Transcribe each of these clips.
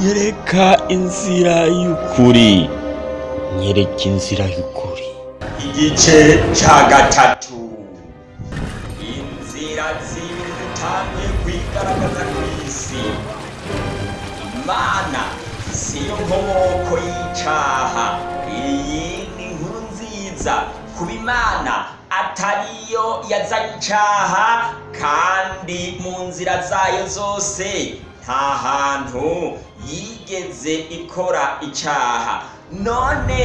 nyereka inzira y'ukuri nyereka inzira y'ukuri igice cya gatatu inzira zimwe zitangiye kwigaragaza ku isi imana si yo nkomoko y'icyaha iyi ni inkuru nziza kuba imana atariyo yazanye icyaha kandi mu nzira zayo zose nta hantu yigeze ikora icyaha none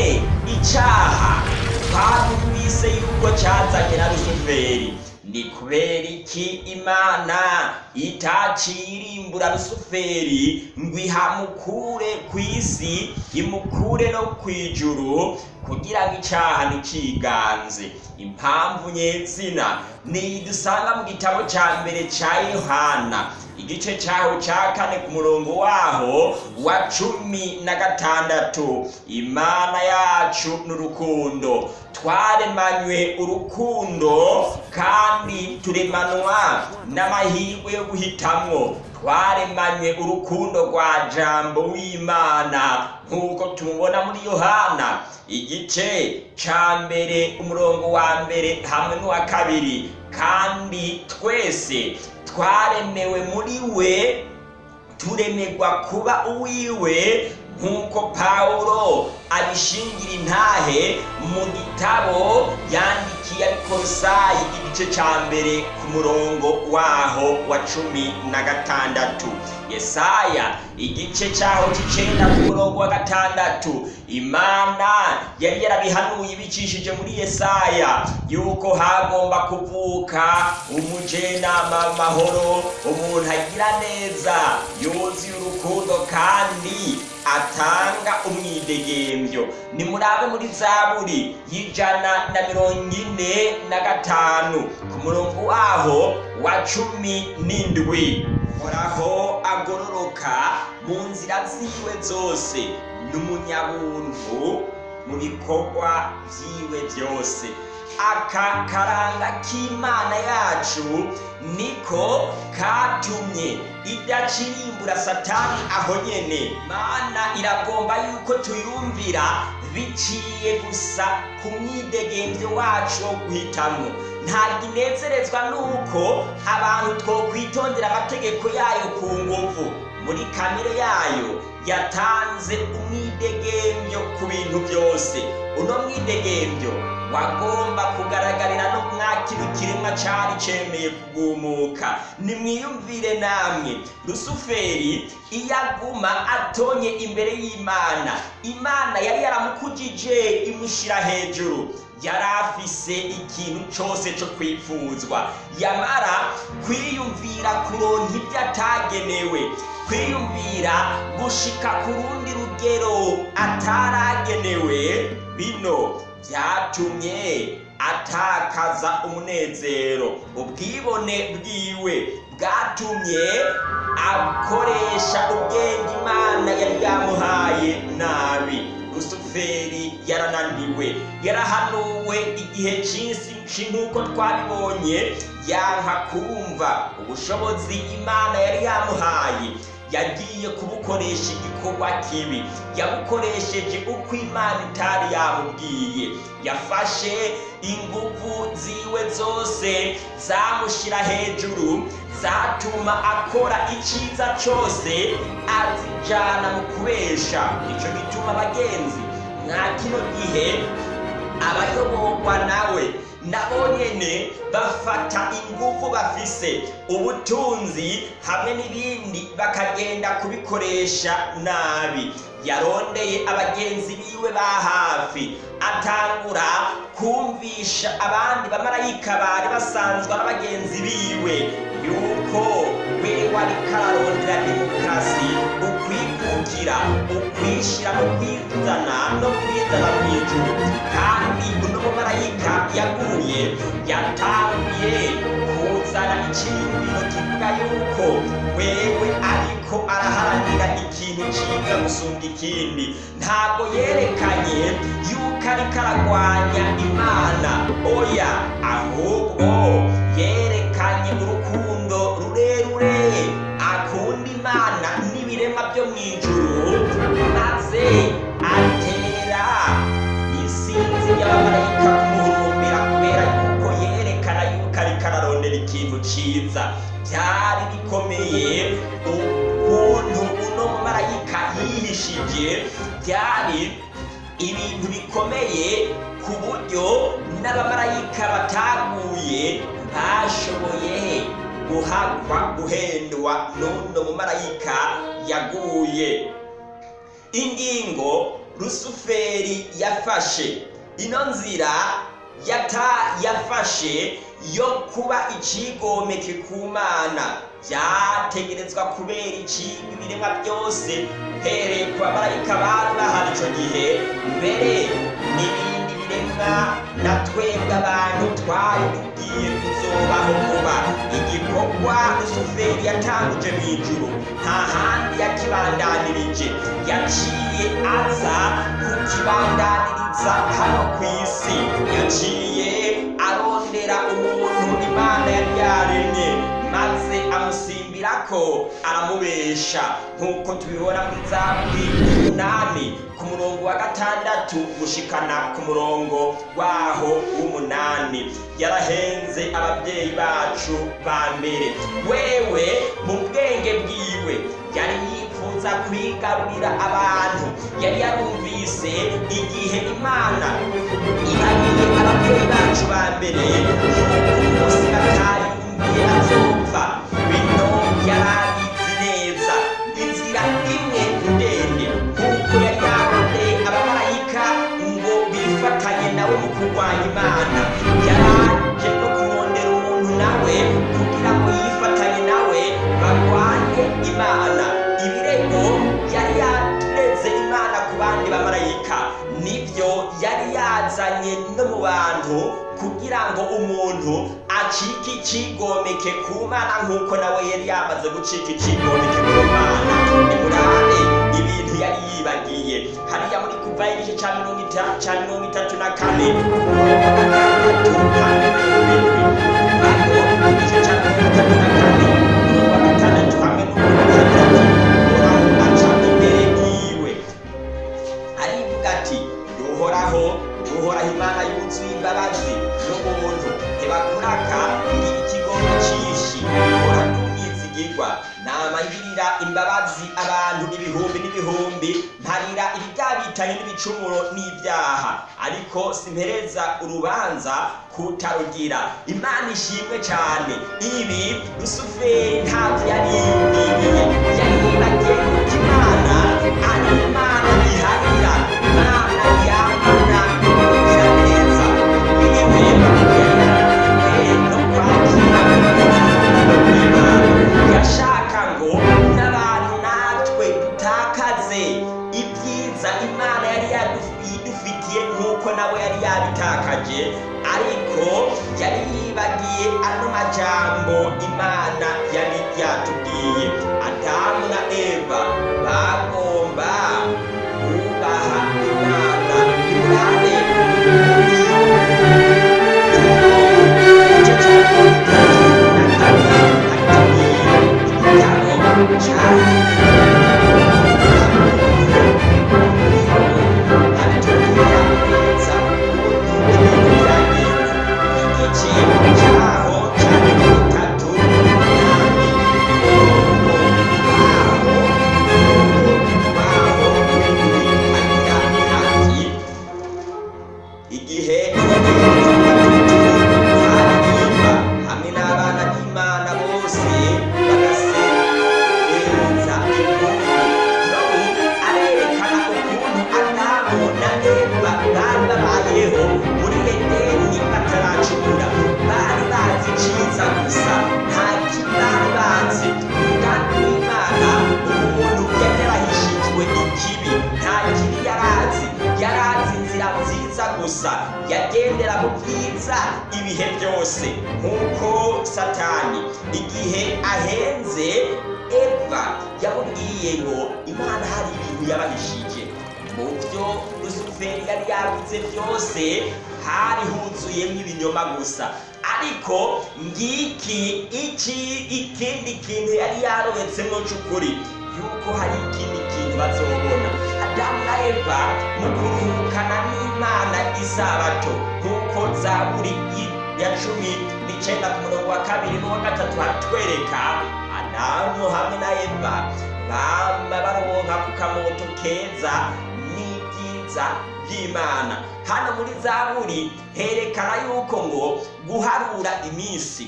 icyaha twabumvise yuko cyazanye na rusuferi ni kubera iki imana itacirimbura rusuferi ngo ihamukure ku isi imukure no ku ijuru kugira ngo icyaha ntikiganze impamvu nyezina ni iyi dusanga mu gitabo cya mbere cya yohana igice cyaho cya kane ku murongo waho wa cumi na gatandatu imana yacu n'urukundo twaremanywe urukundo kandi turemanwa n'amahirwe yo guhitamo. twaremanye urukundo rwa jambo w'imana nk'uko tumubona muri yohana igice cya mbere umurongo wa mbere hamwe n'uwa kabiri kandi twese twaremewe muri we turemerwa kuba uwiwe nk'uko pawulo abishingira intahe mu gitabo yandikiye abikorosayi igice cya mbere ku murongo waho wa cumi na gatandatu yesaya igice cyaho cy'icenda ku murongo wa gatandatu imana yari yarabihanuye ibicishije muri yesaya yuko hagomba kuvuka umujenama w'amahoro umuntu agira neza yuzuye urukundo kandi atanga umwidegembyo nimurabe muri zaburi y'ijana na mirongo ine na gatanu ku murongo waho wa cumi n'indwi horaho agororoka mu nzira ziwe zose n'umunyabuntu mu bikorwa byiwe byose aka karanga k'imana yacu niko katumye idacirimbura satani aho nyene mana iragomba yuko tuyumvira biciye gusa ku mwidegemvyo wacu wo guhitamwo ntabwo inezerezwa nuko abantu twokwitondera amategeko yayo ku nguvu muri kamere yayo yatanze umwidegemvyo ku bintu byose uno mwidegemvyo wagomba kugaragarira no mwa kintu cyari cyemeye kugumuka nimwiyumvire namwe rusuferi iyo aguma atonye imbere y'imana imana yari yaramukugije imushyira hejuru yari afise ikintu cyose cyo kwifuzwa yamara kwiyumvira kuronka ibyo atagenewe kwiyumvira gushika ku rundi rugero ataragenewe bino byatumye atakaza umunezero ubwibone bwiwe bwatumye akoresha ubwenge imana yari yamuhaye nabi rusuferi yarananiwe yarahanuwe igihe cyinshi nk'uko twabibonye yanka kumva ubushobozi imana yari yamuhaye yagiye kubukoresha igikorwa kibi yabukoresheje uko imana itari yamubwiye yafashe ingufu ziwe zose zamushyira hejuru zatuma akora icyiza cyose azijyana mu kubesha icyo gituma abagenzi nta kino gihe abayoborwa nawe nabo bafata ingufu bafise ubutunzi hamwe n'ibindi bakagenda kubikoresha nabi yarondeye abagenzi biwe ba hafi atangura kumvisha abandi bamarayika bari basanzwa n'abagenzi biwe yuko we wari kararondera demokarasi ukwiye kugira ukwishira no kwizana no kwizana mu ijuru kandi uno mumarayika yaguye yatangiye kuzana icyiyumviro kivuga yuko wewe ariko araharanira ikintu cyiza gusumba ikindi ntabwo yerekanye yuko ariko aragwanya imana oya ahubwo bikomeye ukuntu uno mumarayika yihishije byari ibintu bikomeye ku buryo n'abamarayika bataguye ntashoboye guhagwa guhendwa n'uno mumarayika yaguye ingingo rusuferi yafashe ino nzira yata yafashe yo kuba ikigomeke ku mana byategerezwa kubera iki ibiremwa byose uhereye ku bamarayika bari bahari icyo gihe mbere n'ibindi biremwa na twebwe abantu twari tugiye kuzobaho vuba igikorwa rusuferi yatangije mu ijuru nta handi yakibandanirije yaciye aza kukibandaniriza hano ku isi yaciye ko aramubesha nk'uko tubibona muri za umunani ku murongo wa gatandatu gushikana ku murongo waho w'umunani yarahenze ababyeyi bacu ba mbere wewe mu bwenge bwiwe yari yifuza kwigarurira abantu yari yarumvise igihe imana ihariye ababyeyi bacu ba mbere marayika nibyo yari yazanye no mu bantu kugira ngo umuntu acike ikigomeke ku mana nk'uko nawe yari yamaze gucika ikigomeke ku mana ni ibintu yari yibagiye hariya muri kuva igice cya mirongo itanu cya mirongo itatu na kane mirongo itatu na kane igice cya mirongo itatu na kane ibicumuro n'ibyaha ariko simpereza urubanza kutarugira imana ishimwe cyane ibi rusuferi ntabyo yari yibwiye gusa yagendera mu byiza ibihe byose nk'uko satani igihe ahenze eva yamubwiye ngo imana hari ibintu yabahishije mu byo rusuferi yari yagutse byose hari huzuyemo ibinyoma gusa ariko ngiki iki ikindi kintu yari yarobetsemo cy'ukuri yuko hari ikindi kintu bazobona adamu eva mu kuruhukana n'imana isabato nk'uko zaburi ya cumi n'icyenda ku murongo wa kabiri n'uwa gatatu hatwereka adamu hamwe na eva bamba baronka ku kamoto keza n'ibyiza by'imana hano muri zaburi herekana yuko ngo guharura iminsi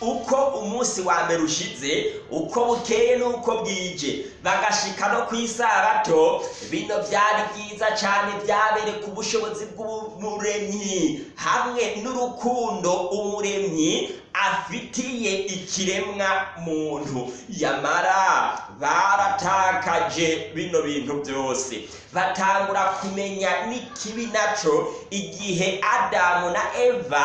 uko umunsi wa mbere ushize uko bukeye n'uko bwije bagashika no ku isabato bino byari byiza cyane byabere ku bushobozi bw'umuremyi hamwe n'urukundo umuremyi afitiye ikiremwa muntu yamara baratakaje bino bintu byose batangura kumenya n'ikibi naco igihe adamu na eva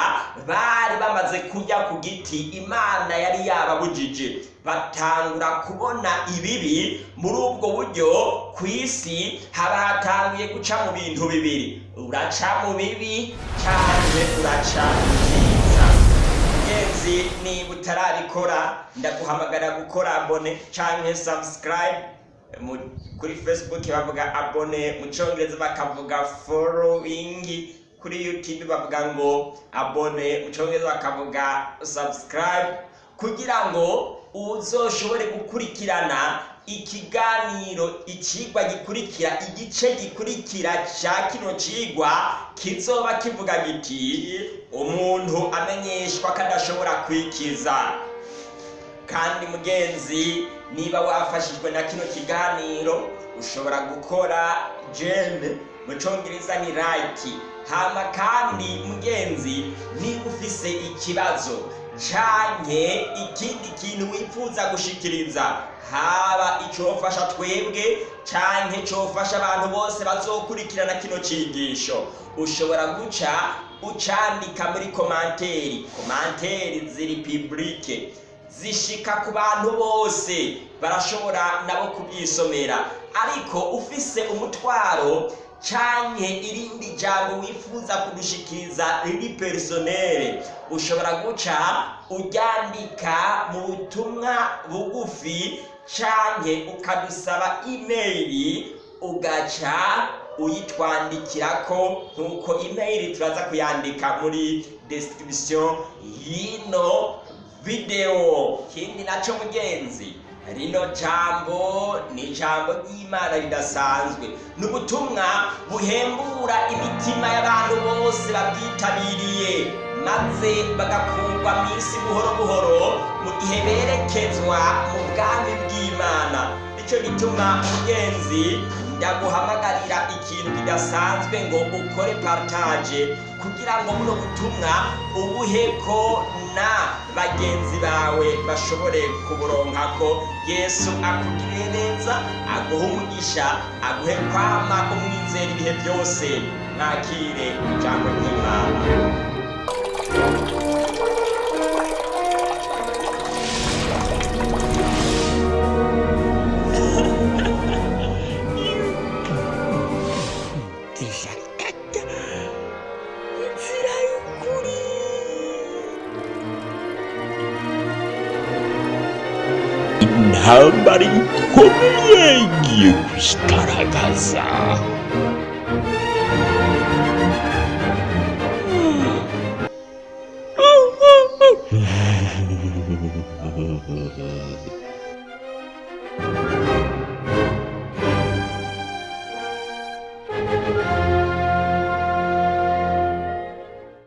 bari bamaze kujya ku giti imana yari yababujije batangura kubona ibibi muri ubwo buryo ku isi haba hatanguye guca mu bintu bibiri uraca mu bibi cyangwa uraca ingenzi niba utararikora ndaguhamagara gukora abone cyangwa sabusikarayibe kuri fesibuke bavuga abone mu cyongereza bakavuga forowingi kuri youtube bavuga ngo abone mu cyongereza bakavuga subscribe kugira ngo uzoshobore gukurikirana ikiganiro ikigwa gikurikira igice gikurikira cya kino kigwa kizoba kivuga giti umuntu amenyeshwa ko adashobora kwikiza kandi mugenzi niba wafashijwe na kino kiganiro ushobora gukora jembe mu cyongereza ni rayiti hama kandi mugenzi niba ufise ikibazo canke ikindi kintu wifuza gushikiriza haba icyofasha twebwe canke cofasha abantu bose bazokurikirana kino cigisho ushobora guca ucandika muri komanteri komanteri ziri publike zishika ku bantu bose barashobora nabo kubyisomera ariko ufise umutwaro cyane irindi jambo wifuza kurushikiza riri personere ushobora guca uryandika mu butumwa bugufi cyane ukadusaba email ugaca uyitwandikira ko nk'uko imeri turaza kuyandika muri description y'ino videwo ikindi nacyo mugenzi rino jambo ni ijambo ry'imana ridasanzwe ni ubutumwa buhembura imitima y'abantu bose babwitabiriye maze bagakurwa mu isi buhoro buhoro mu gihe berekezwa mu bwami bw'imana nicyo gituma mugenzi ndaguhamagarira ikintu kidasanzwe ngo ukore partage kugira ngo buno butumwa ubuhe na bagenzi bawe bashobore ko yesu akugirire neza aguhe umugisha aguhe kwama umwizera ibihe byose nakire ijambo ry'imana intambara ikomeye igiye kuzigaragaza Mm-hmm.